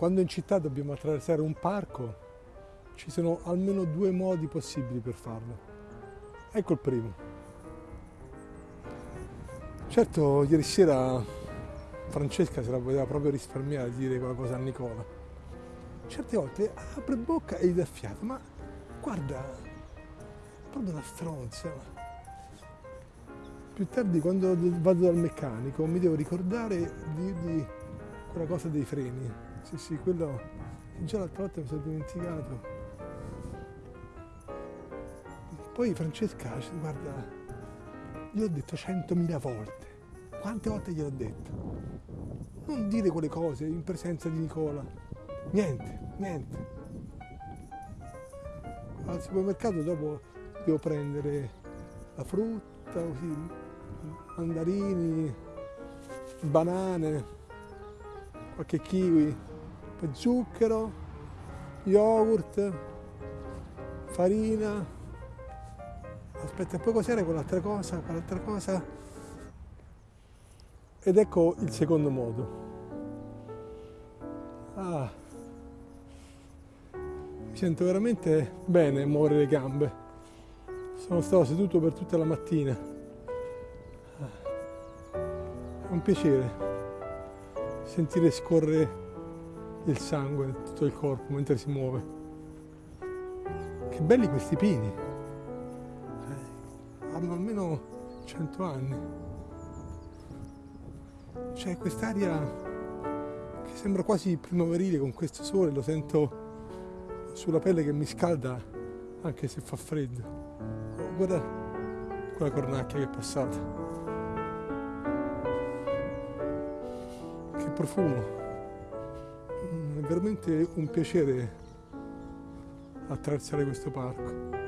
quando in città dobbiamo attraversare un parco ci sono almeno due modi possibili per farlo. Ecco il primo. Certo, ieri sera Francesca se la poteva proprio risparmiare di dire qualcosa a Nicola. Certe volte apre bocca e gli dà fiato, ma guarda, proprio una stronza. Più tardi quando vado dal meccanico mi devo ricordare di dirgli quella cosa dei freni. Sì, sì, quello già l'altra volta mi sono dimenticato. Poi Francesca, guarda, gliel'ho detto centomila volte. Quante volte gliel'ho detto? Non dire quelle cose in presenza di Nicola. Niente, niente. Al supermercato dopo devo prendere la frutta, così, mandarini, banane, qualche kiwi, poi zucchero, yogurt, farina. Aspetta, poi cos'era quell'altra cosa? Quell'altra cosa. Ed ecco il secondo modo. Ah, mi sento veramente bene muovere le gambe. Sono stato seduto per tutta la mattina. Ah, è un piacere sentire scorrere il sangue tutto il corpo mentre si muove. Che belli questi pini. Eh, hanno almeno 100 anni. C'è quest'aria che sembra quasi primaverile con questo sole, lo sento sulla pelle che mi scalda anche se fa freddo. Oh, guarda quella cornacchia che è passata. Profumo è veramente un piacere attraversare questo parco.